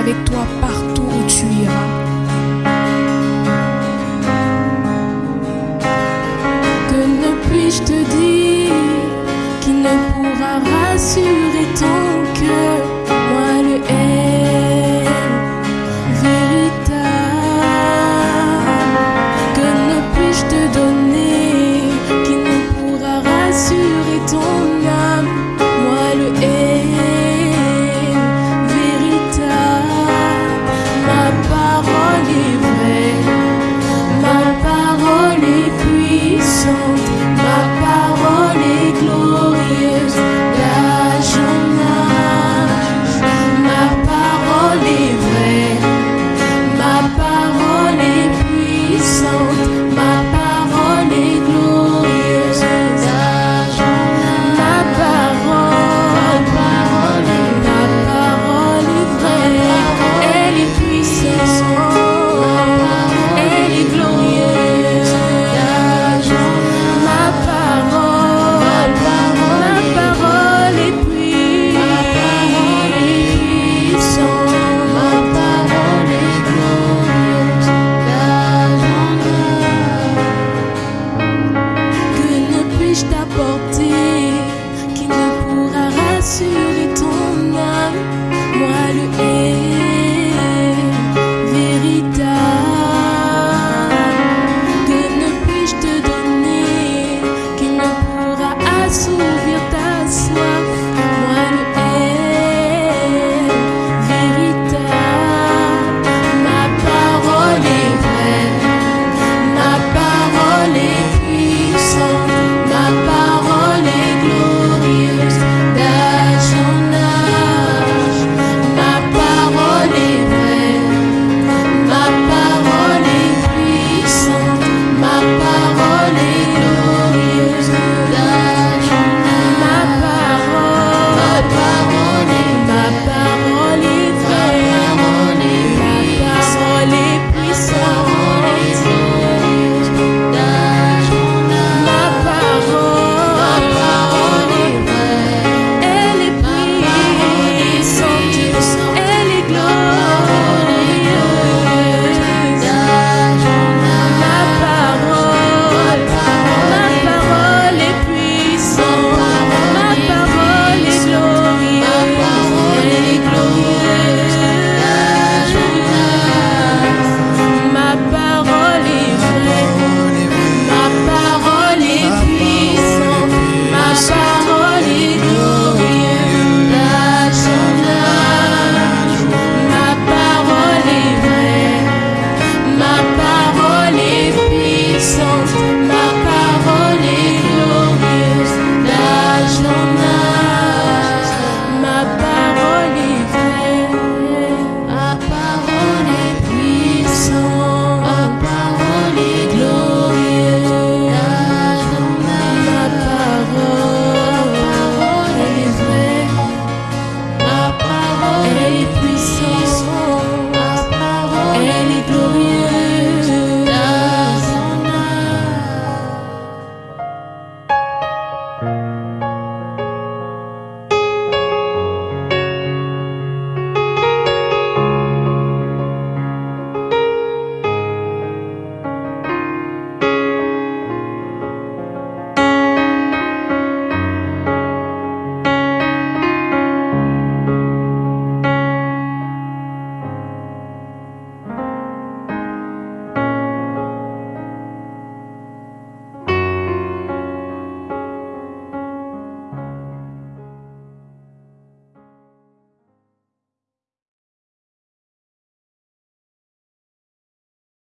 avec toi partout où tu iras. Que ne puis-je te dire qui ne pourra rassurer ton cœur?